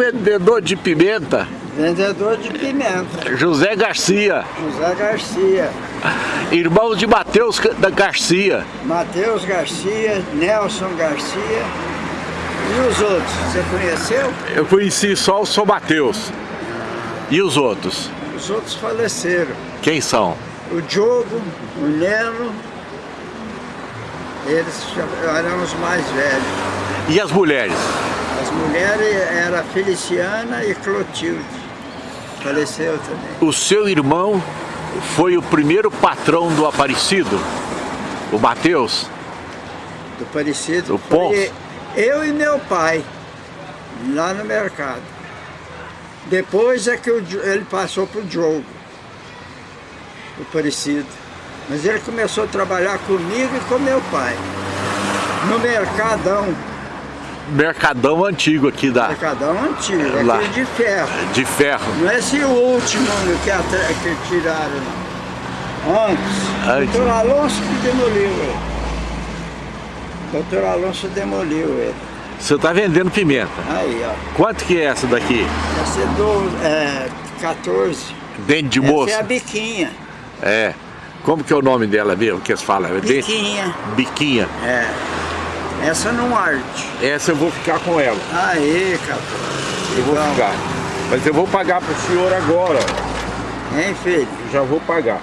vendedor de pimenta? Vendedor de pimenta. José Garcia. José Garcia. Irmão de Matheus da Garcia. Matheus Garcia, Nelson Garcia. E os outros, você conheceu? Eu conheci só o São Mateus. E os outros? Os outros faleceram. Quem são? O Diogo, o Neno, eles eram os mais velhos. E as mulheres? As mulheres eram Feliciana e Clotilde. Faleceu também. O seu irmão foi o primeiro patrão do Aparecido? O Mateus? Do Aparecido? O Pons? Eu e meu pai, lá no mercado. Depois é que ele passou para o Diogo, o Aparecido. Mas ele começou a trabalhar comigo e com meu pai. No Mercadão. Mercadão antigo aqui da... Mercadão antigo, lá. de ferro. De ferro. Não é esse último que, que tiraram, Antes. Antes. Doutor Alonso que demoliu ele. Doutor Alonso demoliu ele. Você está vendendo pimenta. Aí, ó. Quanto que é essa daqui? Essa é, do, é 14. Dente de moça? Essa é a biquinha. É. Como que é o nome dela mesmo, que eles falam? É biquinha. Biquinha. É. Essa não arde. Essa eu vou ficar com ela. Aí, cara. Eu vou ficar. Mas eu vou pagar pro senhor agora. Hein, filho? Já vou pagar.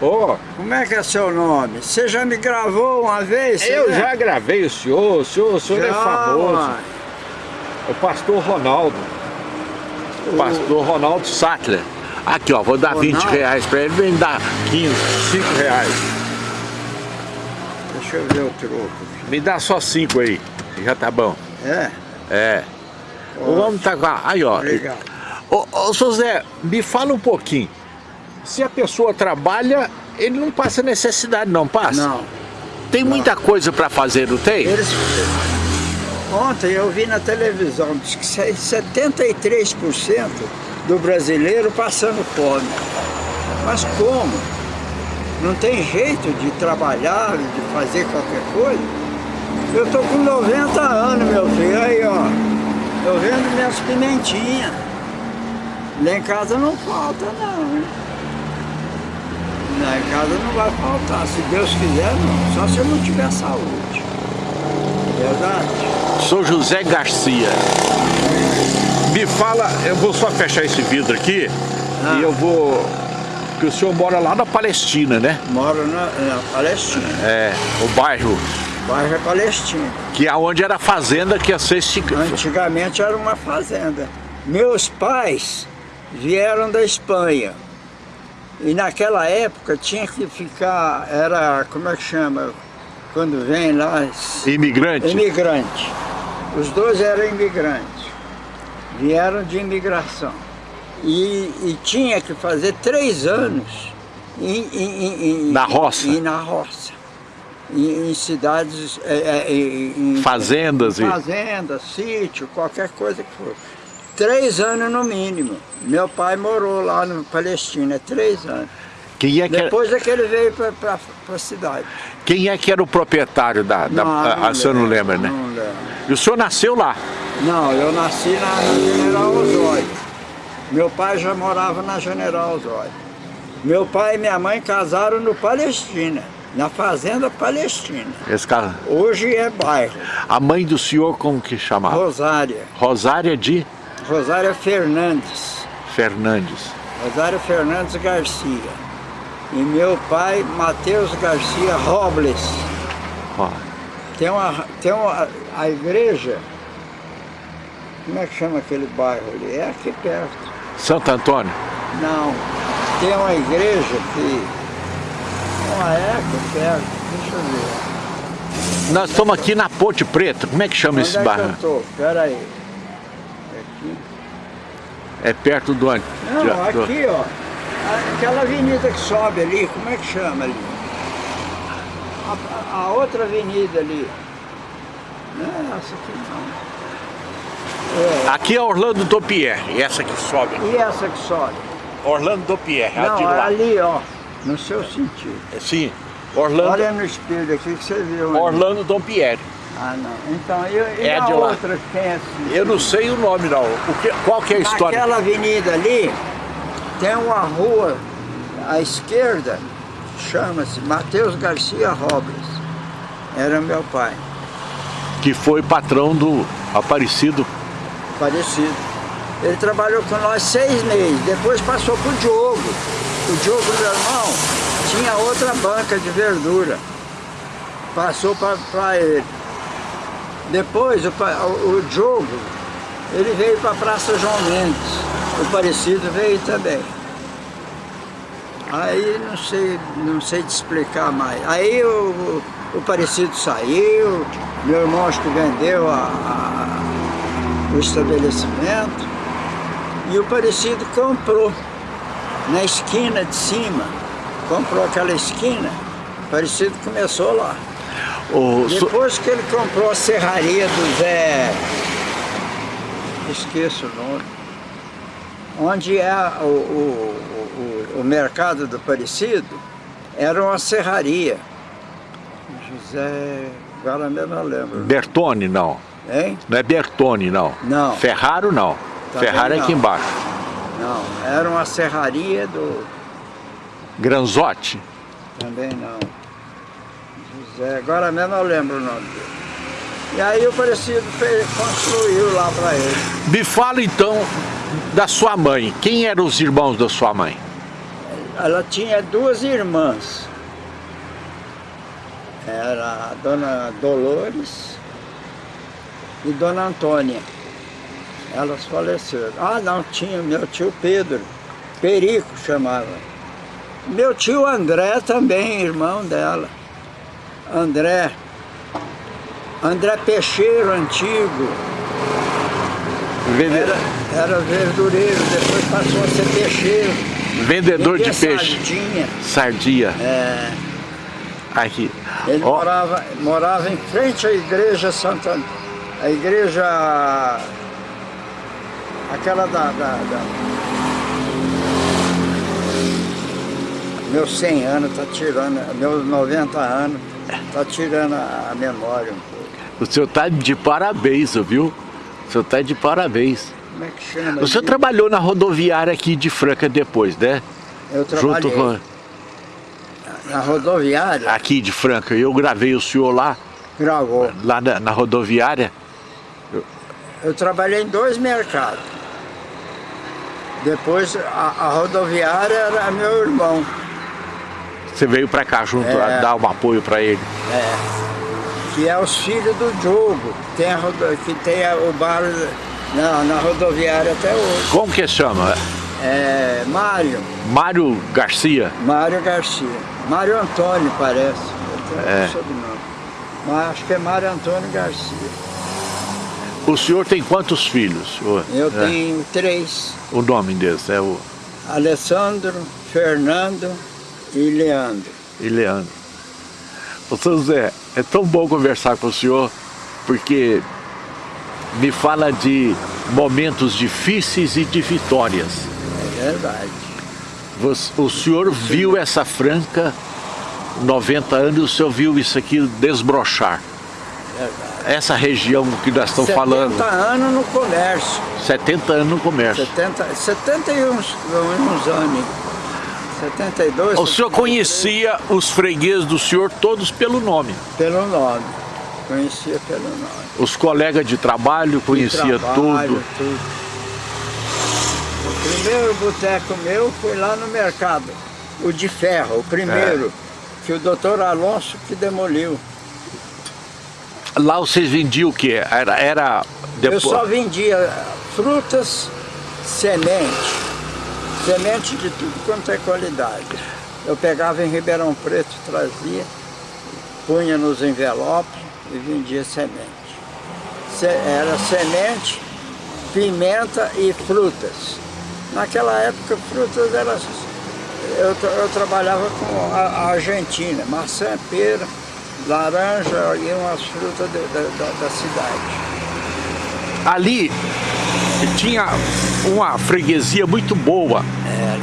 Ó. Oh, Como é que é seu nome? Você já me gravou uma vez? Eu né? já gravei o senhor. O senhor, o senhor é já, é famoso. Mano. O pastor Ronaldo. O pastor Ronaldo Sattler. Aqui, ó, vou dar Ronaldo. 20 reais pra ele, vem dar 15, 5 reais. Deixa eu ver o troco. Me dá só 5 aí, já tá bom. É? É. O homem tá com a... Aí, ó. Obrigado. Ô, ô, José, me fala um pouquinho. Se a pessoa trabalha, ele não passa necessidade, não passa? Não. Tem não. muita coisa para fazer, não tem? Eles... Ontem eu vi na televisão, diz que 73% do brasileiro passando fome. Mas como? Não tem jeito de trabalhar, de fazer qualquer coisa? Eu tô com 90 anos, meu filho, aí ó. Eu vendo minhas pimentinhas. Lá em casa não falta não. Lá em casa não vai faltar, se Deus quiser não, só se eu não tiver saúde. Verdade? Sou José Garcia. Me fala, eu vou só fechar esse vidro aqui ah. e eu vou... Porque o senhor mora lá na Palestina, né? Moro na, na Palestina. É, o bairro. Bairro Palestina. Que é onde era a fazenda que ia ser esticada. Antigamente era uma fazenda. Meus pais vieram da Espanha. E naquela época tinha que ficar, era, como é que chama, quando vem lá... Imigrante? Imigrante. Os dois eram imigrantes, vieram de imigração. E, e tinha que fazer três anos em, em, em, na roça? Em, na roça. Em, em cidades... É, é, em, fazendas? Em fazendas, e... sítio, qualquer coisa que fosse. Três anos no mínimo. Meu pai morou lá no Palestina, três anos. Quem é que Depois era... é que ele veio para a cidade. Quem é que era o proprietário da... da não, a, não a senhor não lembra, né? Não lembro. E o senhor nasceu lá? Não, eu nasci na, na General Osório. Meu pai já morava na General Osório. Meu pai e minha mãe casaram no Palestina. Na fazenda Palestina. Esse cara... Hoje é bairro. A mãe do senhor como que chamava? Rosária. Rosária de? Rosária Fernandes. Fernandes. Rosário Fernandes Garcia. E meu pai, Matheus Garcia Robles. Oh. Tem uma, tem uma, a igreja, como é que chama aquele bairro ali? É aqui perto. Santo Antônio? Não, tem uma igreja que, não é aqui perto, deixa eu ver. Nós estamos aqui na Ponte Preta, como é que chama Onde esse é bairro? Eu tô? Pera aí. Aqui. É perto do? Não, aqui ó, aquela avenida que sobe ali, como é que chama ali? A, a outra avenida ali. Não é essa aqui não. É. Aqui é Orlando Dopierre, essa que sobe. E essa que sobe? Orlando Dopierre, não, de lá. ali ó, no seu sentido. Sim, Orlando... Olha no espelho aqui que você viu. Orlando Dom Pierre. Ah, não. Então, e, e É a de lá. outra que tem assim? Eu não sei o nome não. O que, qual que é a história? Naquela avenida ali, tem uma rua à esquerda, chama-se Mateus Garcia Robles. Era meu pai, Que foi patrão do Aparecido. parecido. Ele trabalhou com nós seis meses, depois passou pro Diogo. O Diogo, meu irmão, tinha outra banca de verdura. Passou para ele. Depois, o, o, Diogo, ele veio para a Praça João Mendes. O Parecido veio também. Aí não sei, não sei te explicar mais. Aí o, o, o Parecido saiu, meu irmão acho que vendeu a- a- o estabelecimento e o Parecido comprou na esquina de cima. Comprou aquela esquina, o Parecido começou lá. O, Depois que ele comprou a serraria do Zé, esqueço o nome, onde é o, o, o, o mercado do Parecido, era uma serraria. José, agora mesmo não lembro. Bertone, não. Hein? Não é Bertone, não. Não. Ferraro, não. Também Ferrari é aqui embaixo. Não, era uma serraria do... Granzotti. Também não. José, agora mesmo eu lembro o nome dele. E aí o Parecido fez, construiu lá para ele. Me fala então da sua mãe. Quem eram os irmãos da sua mãe? Ela tinha duas irmãs. Era a dona Dolores e dona Antônia. Elas faleceram. Ah, não, tinha meu tio Pedro. Perico chamava. Meu tio André também, irmão dela. André. André Peixeiro, antigo. Vende- Era, era verdureiro, depois passou a ser peixeiro. Vendedor de Vendia peixe. sardinha. Sardia. É, Aqui. ele Ó, morava, morava em frente à igreja Santa... A igreja... Aquela da... da, da... Meus 100 anos tá tirando, meus 90 anos, tá tirando a, memória um pouco. o senhor tá de parabéns, viu? O senhor tá de parabéns. Como é que chama? O senhor trabalhou na rodoviária aqui de Franca depois, né? Eu trabalhei Junto com na rodoviária, aqui de Franca. Eu gravei o senhor lá, gravou. lá na, na rodoviária. Eu trabalhei em dois mercados. Depois a, a rodoviária era meu irmão. Você veio pra cá junto, É. a dar um apoio pra ele. É, que é os filhos do Diogo, que tem, a que tem a- o bar na, na rodoviária até hoje. Como que chama? É Mário, Mário Garcia. Mário Garcia. Mário Antônio parece. Eu tenho É. sobrenome. Mas acho que é Mário Antônio Garcia. O senhor tem quantos filhos? Eu é, tenho três. O nome deles é o Alessandro, Fernando e Leandro. e Leandro. Ô seu Zé, é tão bom conversar com o senhor, porque me fala de momentos difíceis e de vitórias. É verdade. Você- O senhor viu essa Franca, 90 anos, o senhor viu isso aqui desbrochar. Verdade. Essa região que nós estamos 70 falando, anos no comércio. 70 anos no comércio. 70, 71 uns, uns anos. 72. O senhor 73, conhecia os fregueses do senhor todos pelo nome. Pelo nome. Conhecia pelo nome. Os colegas de trabalho conhecia Trabalho, tudo. tudo. O primeiro boteco meu foi lá no mercado. O de ferro, o primeiro. É. Que o doutor Alonso que demoliu. Lá vocês vendiam o quê? Era, era Eu só depois. vendia frutas, semente. Semente de tudo quanto é qualidade. Eu pegava em Ribeirão Preto, trazia, punha nos envelopes e vendia semente. Se- era semente, pimenta e frutas. Naquela época, frutas eram... Eu, eu trabalhava com a, a Argentina, maçã, pera, laranja e umas frutas de- da- da- da cidade. Ali tinha uma freguesia muito boa,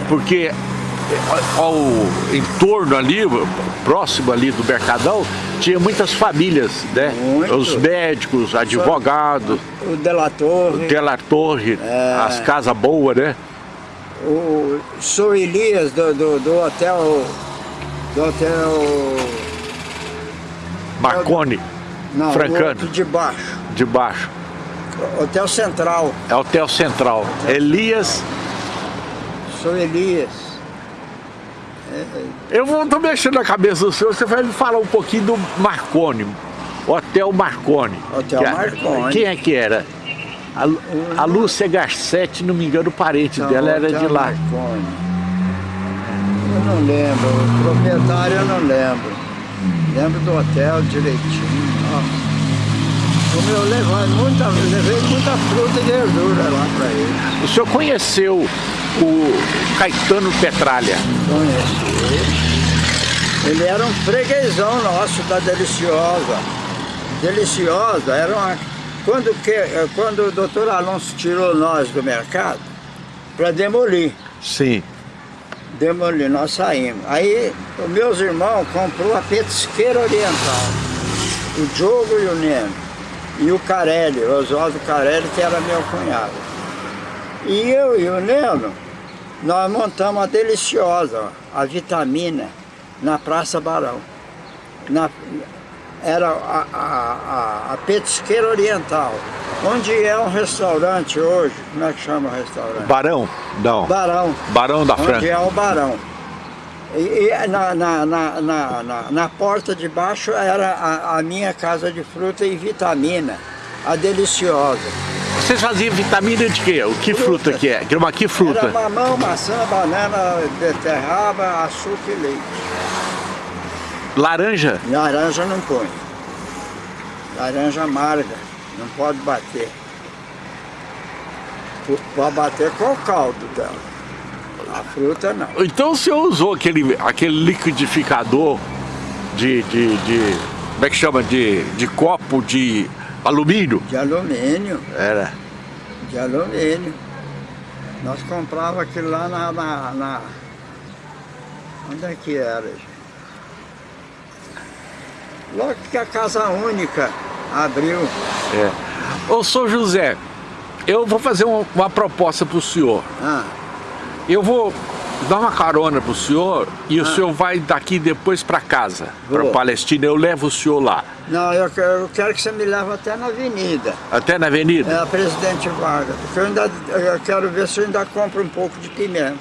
porque ao entorno ali, próximo ali do Mercadão, tinha muitas famílias, né? Muito. Os médicos, advogados, O Delator, o Telar Torre, É. as casas boas, né? o Sou Elias do, do, do hotel. Do hotel. Marconi, Não, Francano. de baixo. de baixo. Hotel Central. É Hotel Central. Elias, Sou Elias. eu vou tô mexendo na cabeça do senhor, você vai me falar um pouquinho do Marconi. Hotel Marconi. Hotel Que é- Marconi. Quem é que era? A, a Lúcia Garcetti, não me engano, o parente Não, dela era Hotel de lá. Marconi. Eu não lembro, o proprietário eu não lembro. Lembro do hotel direitinho. Nossa. Como eu levei muita, levei muita fruta e verdura lá para ele. O senhor conheceu o Caetano Petralha? Conheci. Ele era um freguesão nosso da Deliciosa. Deliciosa era uma. Quando, que, eh, quando o doutor Alonso tirou nós do mercado para demolir. Sim. Demolir, nós saímos. Aí os meus irmãos comprou a petisqueira oriental. O Diogo e o Neno. E o Carelli, o Oswaldo Carelli, que era meu cunhado. E eu e o Neno, nós montamos a Deliciosa, a Vitamina, na Praça Barão. Na, era a, a, a, a petisqueira oriental. Onde é um restaurante hoje, como é que chama o restaurante? Barão? Não. Barão. Barão da Onde França. é o Barão. E, e na, na, na, na, na, na porta de baixo era a, a minha casa de fruta e vitamina, a deliciosa. Vocês faziam vitamina de quê? O que fruta, Fruta. que é? Que, uma, que fruta? Era mamão, maçã, banana, beterraba, açúcar e leite. Laranja? Laranja não põe. Laranja amarga, não pode bater. Pode bater com o caldo dela. A fruta não. Então o senhor usou aquele, aquele liquidificador de, de, de. Como é que chama? De, de copo de alumínio? De alumínio. Era. de alumínio. Nós comprava aquilo lá na, na, na- Onde é que era? Logo que a Casa Única abriu. É. Ô, senhor José, eu vou fazer um- uma proposta para o senhor. Ah, Eu vou dar uma carona pro senhor e o senhor vai daqui depois para casa, para. Palestina. Eu levo o senhor lá. não, eu quero, eu quero que você me leve até na avenida. Até na avenida? É a Presidente Vargas. Porque eu ainda eu quero ver se eu ainda compro um pouco de pimenta.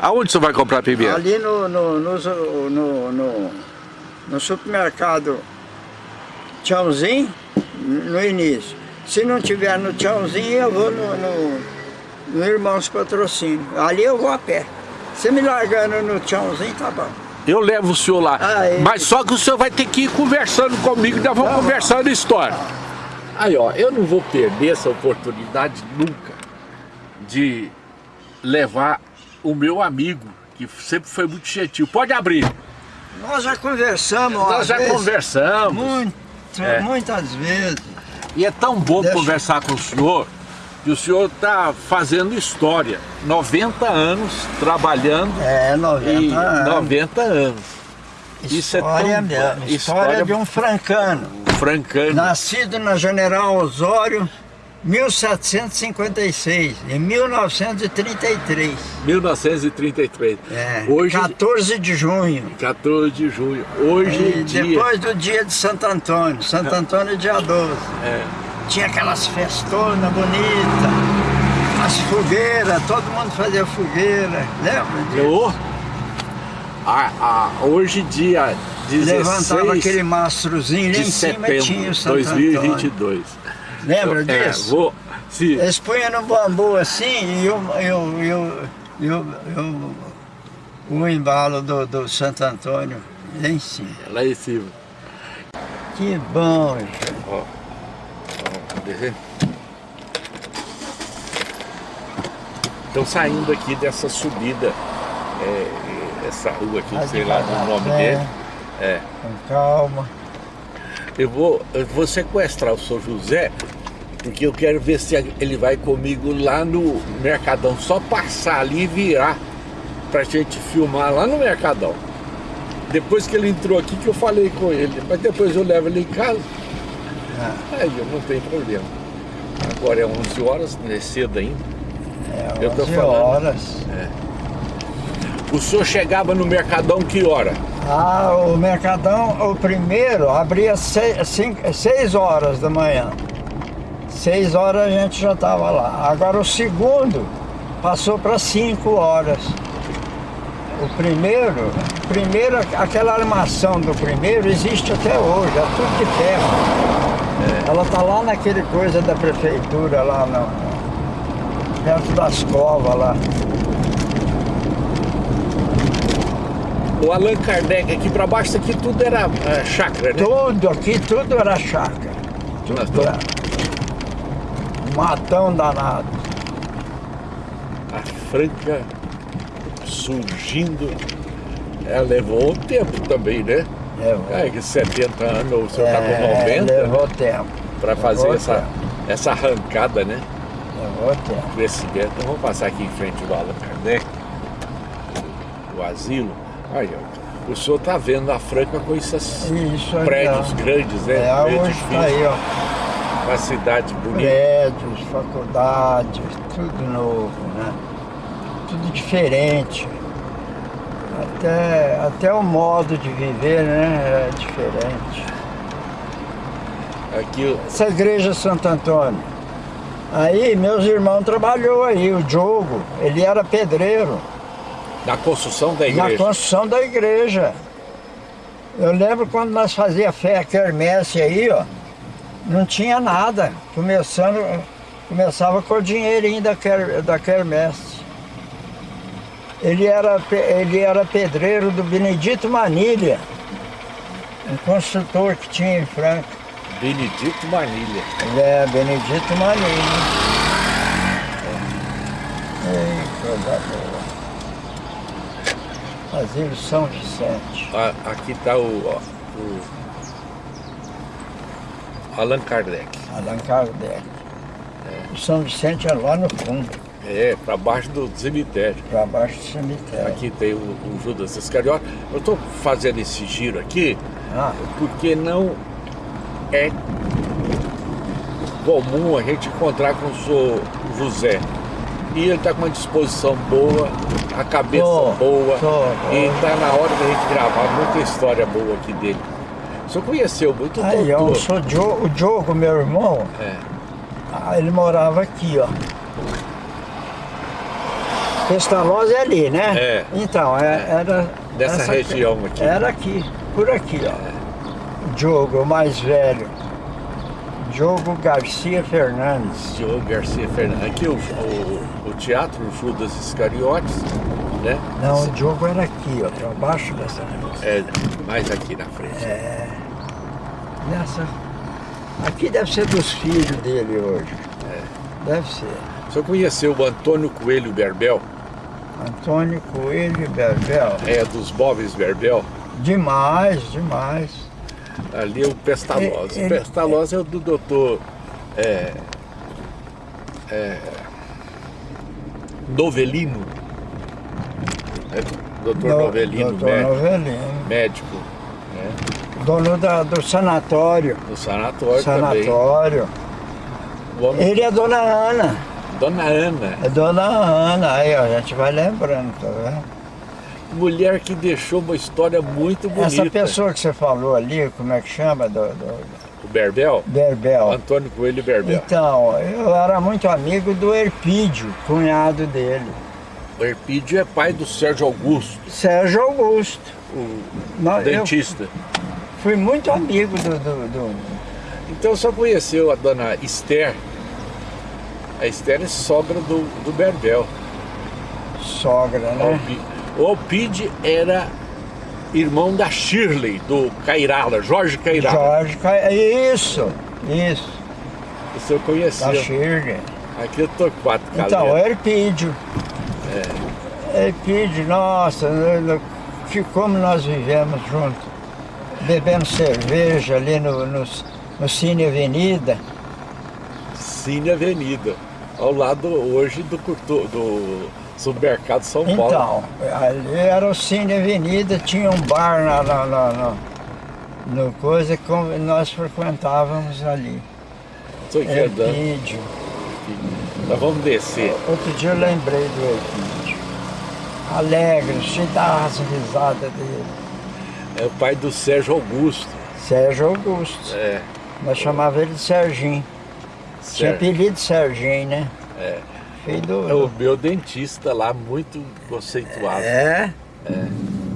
Aonde o senhor vai comprar pimenta? Ali no, no, no, no, no, supermercado Tchãozinho, no início. Se não tiver no Tchãozinho, eu vou no, no, no Irmãos Patrocínio. Ali eu vou a pé. Você me largando no Tchãozinho, tá bom. Eu levo o senhor lá. Ah, é. Mas só que o senhor vai ter que ir conversando comigo, nós vamos Tá conversando história. Aí, ó, eu não vou perder essa oportunidade nunca de levar o meu amigo, que sempre foi muito gentil. Pode abrir. Nós já conversamos Nós já vezes, conversamos. Muito, É. muitas vezes. E é tão bom Deixa- conversar com o senhor, que o senhor está fazendo história. 90 anos trabalhando É, 90 e anos. 90 anos. Isso é História tão mesmo. História, História- de um francano. Francano. Nascido na General Osório, 1756, em 1933. 1933. É, Hoje, 14 de junho. 14 de junho. Hoje E em dia. depois do dia de Santo Antônio, Santo Antônio dia 12. É, Tinha aquelas festonas bonitas, as fogueiras, todo mundo fazia fogueira, lembra disso? eu, a, a, hoje dia 16 Levantava aquele mastrozinho de em cima e tinha setembro o Santo Antônio. 2022. Lembra É, disso? vou, se, Eles punham no bambu assim e eu, eu, eu, eu, eu- o embalo do, do Santo Antônio lá em cima. lá em cima. Que bom, gente. Ó, ó, cadê? Estão saindo aqui dessa subida, é, essa rua aqui, Vai sei lá o nome dele. É. com calma. Eu vou, eu vou sequestrar o seu José, porque eu quero ver se ele vai comigo lá no Mercadão. Só passar ali e virar pra gente filmar lá no Mercadão. Depois que ele entrou aqui que eu falei com ele, mas depois eu levo ele em casa. É. Aí eu não tem problema. Agora é 11 horas, não é cedo ainda. É, Eu tô 11 falando. horas. O senhor chegava no Mercadão que hora? Ah, o Mercadão, o primeiro, abria 6 horas da manhã. 6 horas a gente já estava lá. Agora o segundo passou para 5 horas. O primeiro, primeiro, aquela armação do primeiro existe até hoje, é tudo de ferro. Ela está lá naquele coisa da prefeitura, lá no, perto das covas lá. O Allan Kardec aqui para baixo, aqui tudo era é, chácara, né? Tudo aqui, tudo era chácara. Tudo era. Matão danado. A Franca surgindo. Ela levou um tempo também, né? Levou. É, que 70 anos, o senhor está com É, 90 levou tempo. para fazer levou essa, tempo. essa arrancada, né? Levou tempo. Crescimento. Então vamos passar aqui em frente do Allan Kardec, o asilo. Aí, ó, o senhor está vendo a Franca com esses aí, prédios ó. grandes, né? É, hoje está aí, ó. uma cidade bonita. Prédios, faculdades, tudo novo, né? Tudo diferente. Até, até o modo de viver, né? É diferente. Aqui, Essa igreja Santo Antônio. Aí meus irmãos trabalhou aí, o Diogo, ele era pedreiro. Na construção da Na igreja. construção da igreja. Eu lembro quando nós fazia fé quermesse aí, ó, não tinha nada. Começando, começava com o dinheirinho da, quer, da quermesse. Ele era, ele era pedreiro do Benedito Manilha, um construtor que tinha em Franca. Benedito Manilha. É Benedito Manilha. Ei, coisa boa. Asilo São Vicente. A- aqui está o, o Allan Kardec. Allan Kardec. O São Vicente é lá no fundo, É, para baixo do cemitério. para baixo do cemitério. Aqui tem o, o Judas Iscariote. Eu estou fazendo esse giro aqui Ah, porque não é comum a gente encontrar com o senhor José. E ele está com uma disposição boa, a cabeça Tô, boa. tô, e está na hora da gente gravar muita história boa aqui dele. O senhor conheceu muito aí, ó, eu doutor. sou Dio- o Diogo, meu irmão, É. ah, ele morava aqui, ó. Pestalozzi é ali, né? É. Então, é- era... Dessa essa região aqui. Era aqui, por aqui, ó. Diogo, o mais velho. Diogo Garcia Fernandes. Diogo Garcia Fernandes. Aqui o, o, teatro Judas Iscariotes, né? Não, o Diogo era aqui, ó, para baixo dessa É, mais aqui na frente. Nessa. Aqui deve ser dos filhos dele hoje. Deve ser. O senhor conheceu o Antônio Coelho Berbel? Antônio Coelho Berbel. É, dos móveis Berbel? Demais, demais. Ali é o Pestalozzi. Ele- O Pestalozzi é o do doutor é, é, Novelino. É, doutor No- Novelino, Doutor médico, Novelino. médico né, Dono da- do sanatório. do sanatório, também. Sanatório. Homem- Ele é Dona Ana. Dona Ana, É Dona Ana. Aí, ó, a gente vai lembrando, tá vendo? mulher que deixou uma história muito bonita. Essa pessoa que você falou ali, como é que chama? Do, do O Berbel? Berbel. Antônio Coelho Berbel. Então, eu era muito amigo do Erpídio, cunhado dele. O Erpídio é pai do Sérgio Augusto, Sérgio Augusto. o Não, dentista. fui muito amigo do, do, do- Então só conheceu a dona Esther. A Esther é sogra do, do Berbel. sogra, né? O Alpide era irmão da Shirley, do Cairala, Jorge Cairala. Jorge Ca- Isso, isso. O senhor Da conheceu. Shirley. Aqui eu tô quatro Então, caletas. Erpídio. Erpídio, nossa, no- que como nós vivemos juntos. Bebendo cerveja ali no, no, no Cine Avenida. Cine Avenida. Ao lado hoje do, do supermercado São Paulo. Então, ali era o Cine Avenida, tinha um bar na, na, na, na no coisa que nós frequentávamos ali. Estou aqui Elpídio. Nós vamos descer. Outro dia eu lembrei do Elpídio. Alegre, cheio das risadas dele. É o pai do Sérgio Augusto. Sérgio Augusto. É. Nós chamava ele de Serginho. Tinha apelido Serginho, né? É. Filho do... É o meu dentista lá, muito conceituado. É? É.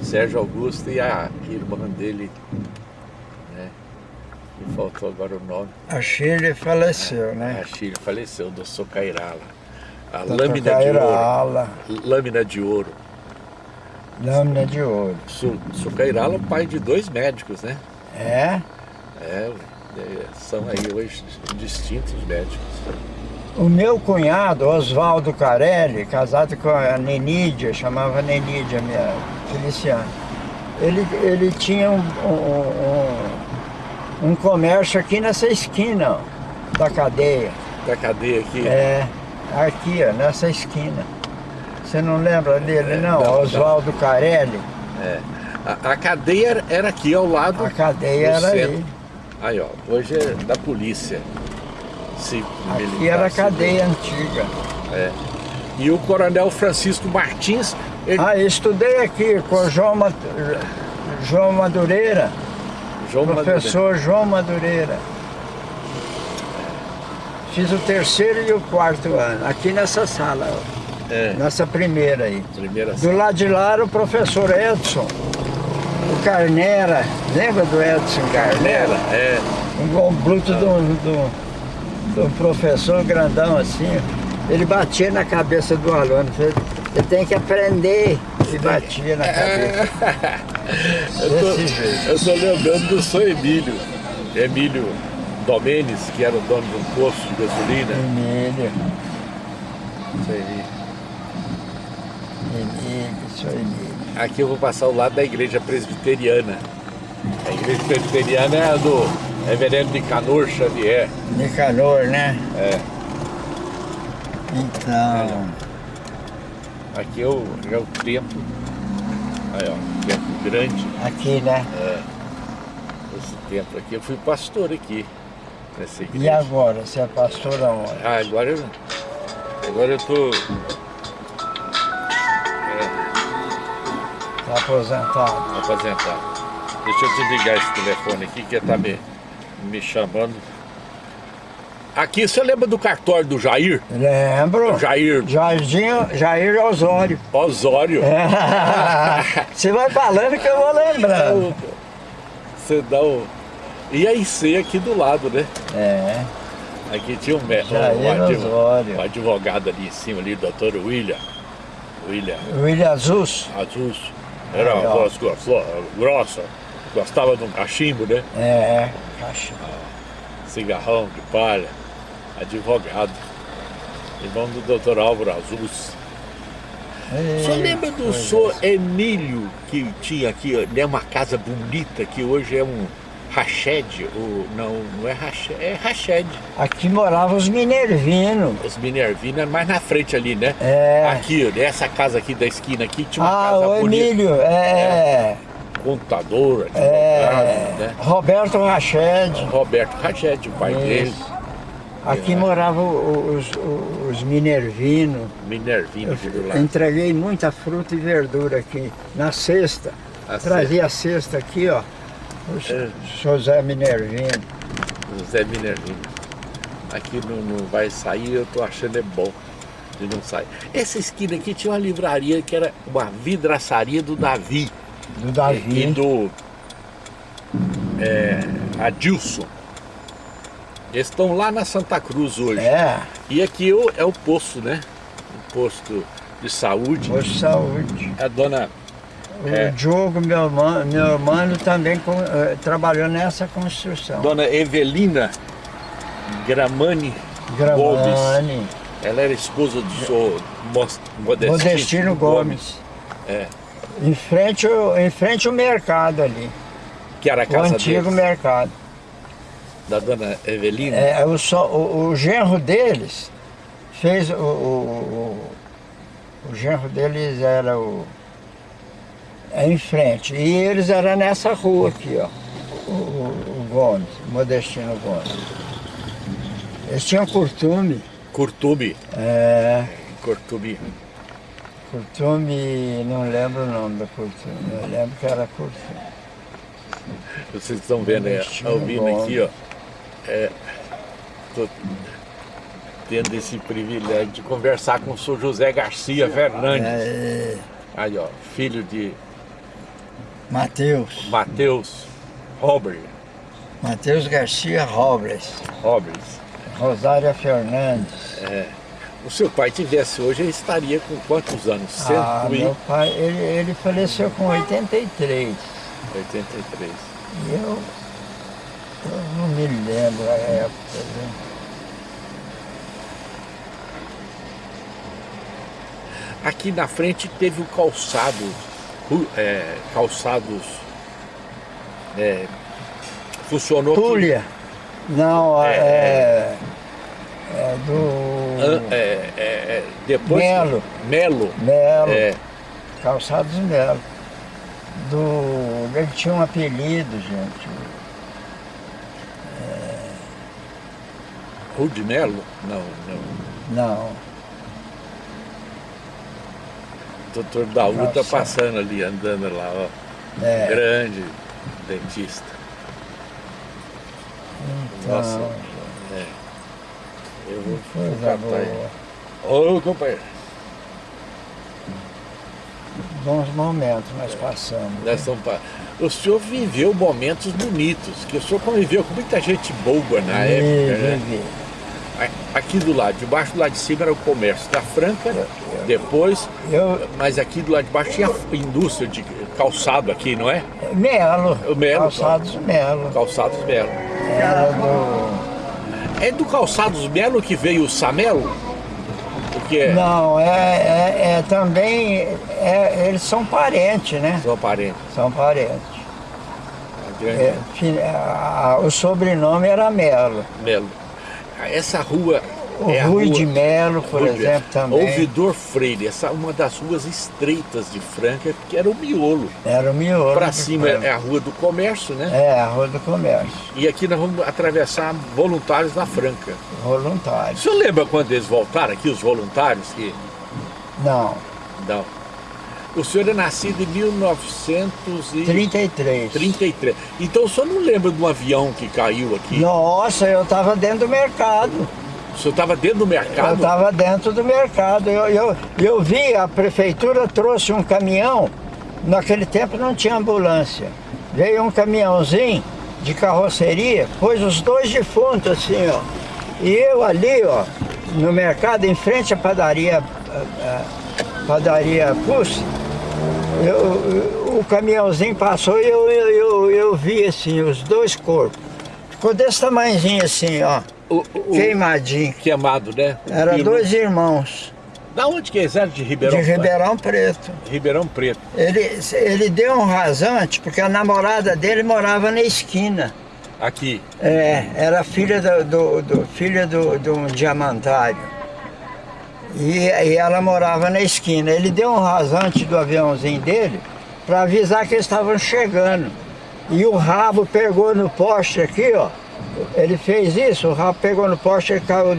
Sérgio Augusto e a irmã dele, né? Me faltou agora o nome. A Chile faleceu, é. né? A Chile faleceu, do Socairala. A lâmina de ouro. Lâmina de ouro. Lâmina de ouro. Su, Sucairala é pai de dois médicos, né? É? É, são aí hoje distintos médicos. O meu cunhado, Oswaldo Carelli, casado com a Nenídia, chamava Nenídia, minha Feliciana, ele, ele tinha um, um, um, um comércio aqui nessa esquina ó, da cadeia. Da cadeia aqui? É, aqui, ó, nessa esquina. Você não lembra dele, é, não? não Oswaldo Carelli. É. A, a, cadeia era aqui ao lado. A cadeia era centro. aí. Aí, ó, hoje é da polícia. Sim, aqui era a cadeia antiga. É. E o coronel Francisco Martins... Ele... Ah, estudei aqui com o João, João Madureira. João professor Madureira. João Madureira. Fiz o terceiro e o quarto ano, aqui nessa sala. É. Nessa primeira aí. Primeira Do lado de lá era o professor Edson. Carnera, lembra do Edson Carnera? É. Um bruto ah. do, do, do, professor grandão assim. Ele batia na cabeça do aluno. Você tem que aprender. E batia na cabeça. eu, tô, eu tô lembrando do seu Emílio. Emílio Domenes, que era o dono de um posto de gasolina. Emílio. Isso aí. Emílio, isso aí. Aqui eu vou passar ao lado da igreja presbiteriana. A igreja presbiteriana é a do reverendo Nicanor Xavier. Nicanor, né? É. Então... É. Aqui é o, é o templo. Aí, ó, templo grande. Aqui, né? É. Esse templo aqui, eu fui pastor aqui. Nessa igreja. E agora? Você é pastor aonde? Ah, agora eu... Agora eu tô aposentado. Aposentado. Deixa eu desligar esse telefone aqui que está me, me chamando. Aqui, você lembra do cartório do Jair? Lembro. Jair. Jairzinho, Jair Osório. Osório. É. Você vai falando que eu vou lembrando. Você dá o... E a IC aqui do lado, né? É. Aqui tinha um, um, advogado, um advogado ali em cima, ali, o doutor William. William. William Azus. Azus. Era uma voz grossa, gostava de um cachimbo, né? É, é, cachimbo. Ah, cigarrão de palha, advogado, irmão do doutor Álvaro Azus. É, Você lembra do senhor Emílio, que tinha aqui, né, uma casa bonita, que hoje é um Rached, ou não, não é Rached, é Rached. Aqui moravam os Minervinos. Os Minervinos, mais na frente ali, né? É. Aqui, essa casa aqui da esquina aqui tinha uma ah, casa o bonita. Emílio, é. é. Contador, advogado, é. né? Roberto Rached. Roberto Rached, o pai Isso. dele. Aqui é. moravam os, os, Minervinos. Minervinos do lado. Entreguei muita fruta e verdura aqui, na cesta. A Trazia a cesta aqui, ó. O é. José Minervino. José Minervino. Aqui não, não vai sair, eu tô achando é bom de não sair. Essa esquina aqui tinha uma livraria que era uma vidraçaria do Davi. Do Davi. E do é, Adilson. Eles estão lá na Santa Cruz hoje. É. E aqui é o posto, né? O posto de saúde. Posto de saúde. A dona o é. Diogo, meu irmão, meu irmão também com, uh, trabalhou nessa construção. Dona Evelina Gramani, Gramani. Gomes. Ela era esposa do senhor Modestino, Modestino Gomes. Gomes. É. Em frente, em frente ao mercado ali. Que era a casa O antigo deles. mercado. Da dona Evelina? É, o, o, o genro deles fez o, o, o, o genro deles era o em frente. E eles eram nessa rua aqui, ó. O, o, Gomes, o Modestino Gomes. Eles tinham curtume. Curtume? É. Curtume. Curtume, não lembro o nome da curtume, eu lembro que era curtume. Vocês estão vendo, é, ouvindo aqui, ó. É, tô tendo esse privilégio de conversar com o senhor José Garcia Fernandes. É. Aí, ó, filho de Mateus. Mateus Robert. Mateus Garcia Robles. Robles. Rosária Fernandes. É. O seu pai tivesse hoje, ele estaria com quantos anos? Ah, e... meu pai, ele, ele faleceu com 83. 83. E eu, eu não me lembro a época, né? Aqui na frente teve o calçado é, calçados é, funcionou Pulha não é, é, é. do é, é, é, depois Melo. Melo. Melo. É. calçados Melo. Do ele tinha um apelido gente. É... Rude Melo não não. Não doutor Daú tá passando ali, andando lá, ó. É. Grande dentista. Então, Nossa. É. Eu vou ficar Ô, companheiro. Bons momentos nós passamos. Nós estamos O senhor viveu momentos bonitos, que o senhor conviveu com muita gente boa na época, né? Aqui do lado, debaixo do lado de cima era o comércio da Franca, depois, eu, mas aqui do lado de baixo tinha indústria de calçado aqui, não é? Melo. Melo. Calçados Melo. Calçados Melo. Era do... É do Calçados Melo que veio o Samelo? O que é? Não, é, é, é também, é, eles são parentes, né? São parentes. São parentes. É, o sobrenome era Melo. Melo. Essa rua o é Rui rua, de Melo, por Rui exemplo, também. Ouvidor Freire, essa é uma das ruas estreitas de Franca, que era o miolo. Era o miolo. Para cima é a Rua do Comércio, né? É, a Rua do Comércio. E aqui nós vamos atravessar voluntários da Franca. Voluntários. O senhor lembra quando eles voltaram aqui, os voluntários? Que... Não. Não. O senhor é nascido em 1933. 33. Então o senhor não lembra de um avião que caiu aqui? Nossa, eu estava dentro do mercado. O senhor estava dentro do mercado? Eu estava dentro do mercado. Eu, eu, eu vi, a prefeitura trouxe um caminhão, naquele tempo não tinha ambulância. Veio um caminhãozinho de carroceria, pôs os dois defuntos assim, ó. E eu ali, ó, no mercado, em frente à padaria, a, a padaria Pus, eu, o caminhãozinho passou e eu, eu, eu, vi assim, os dois corpos. Ficou desse tamanhozinho assim, ó. O, o, Queimadinho. Queimado, né? Era dois irmãos. Da onde que eles eram? De Ribeirão? De Ribeirão Preto. Ribeirão Preto. Ele, ele deu um rasante porque a namorada dele morava na esquina. Aqui? É, era filha do, do, do filha do, do um diamantário. E, e ela morava na esquina. Ele deu um rasante do aviãozinho dele para avisar que eles estavam chegando. E o rabo pegou no poste aqui, ó. Ele fez isso, o rabo pegou no poste e caiu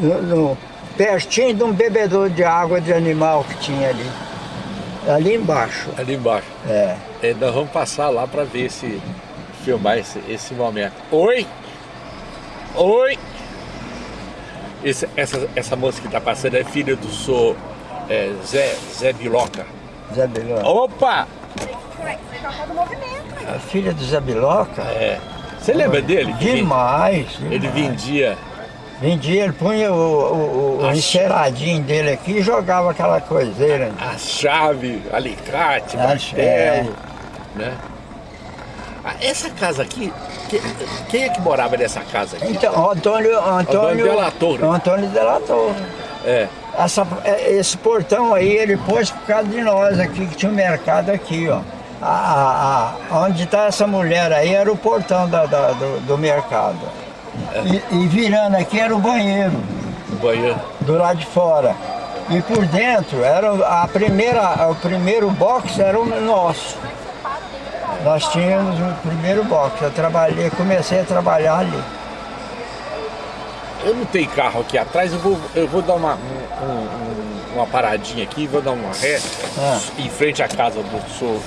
no, no, pertinho de um bebedor de água de animal que tinha ali. Ali embaixo. Ali embaixo. É. E nós vamos passar lá para ver esse, filmar esse, esse momento. Oi! Oi! Esse, essa, essa moça que está passando é filha do senhor é, Zé, Zé Biloca. Zé Biloca. Opa! A filha do Zé Biloca? É. Você lembra dele? Demais, demais. Ele vendia... Vendia, ele punha o, o, o enceradinho dele aqui e jogava aquela coiseira. A chave, alicate, a martelo, é. né? Ah, essa casa aqui, quem é que morava nessa casa aqui? Então, Antônio... Antônio, Antônio la Torre. Antônio la Torre. É. Essa, é, esse portão aí, ele pôs por causa de nós aqui, que tinha um mercado aqui, ó a, a, onde está essa mulher aí era o portão da, da, do, do, mercado. E, e, virando aqui era o banheiro. O banheiro. Do lado de fora. E por dentro, era a primeira, o primeiro box era o nosso. Nós tínhamos o primeiro box. Eu trabalhei, comecei a trabalhar ali. Eu não tenho carro aqui atrás, eu vou, eu vou dar uma, um, um, uma paradinha aqui, vou dar uma ré ah. em frente à casa do seu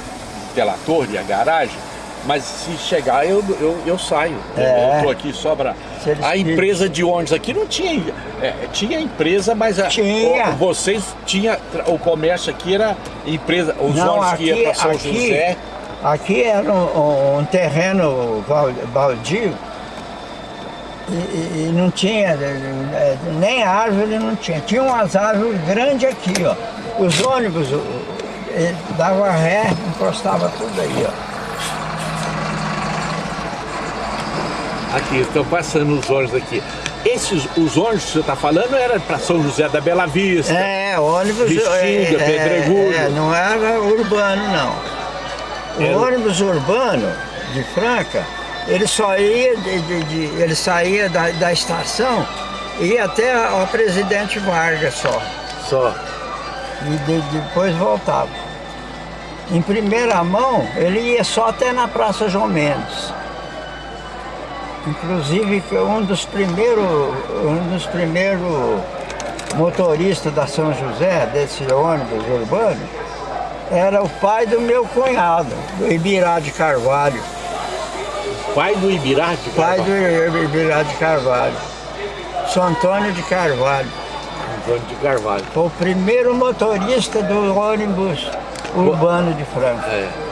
delator e a garagem, mas se chegar eu, eu, eu saio. É. Eu tô aqui só para... A empresa de ônibus aqui não tinha... É, tinha empresa, mas a, tinha. O, vocês tinha o comércio aqui era empresa, os não, ônibus aqui, que iam para São aqui, José. Aqui era um, um terreno baldio e, e, não tinha, é, nem árvore não tinha. Tinha umas árvores grandes aqui, ó. Os ônibus dava ré, encostava tudo aí, ó. Aqui, estão passando os ônibus aqui. Esses, os ônibus que você está falando era para São José da Bela Vista. É, ônibus... Bexiga, é, Pedregulho. É, não era urbano, não. O era... ônibus urbano de Franca ele só ia, de, de, de, ele saía da, da estação e ia até o presidente Vargas só. Só. E depois voltava. Em primeira mão, ele ia só até na Praça João Mendes. Inclusive, um dos primeiros, um dos primeiros motoristas da São José, desse ônibus urbano, era o pai do meu cunhado, do Ibirá de Carvalho. Pai do Ibirá de Carvalho? Pai do Ibirá de Carvalho. São Antônio de Carvalho. Antônio de Carvalho. Foi o primeiro motorista do ônibus urbano de Franca. É.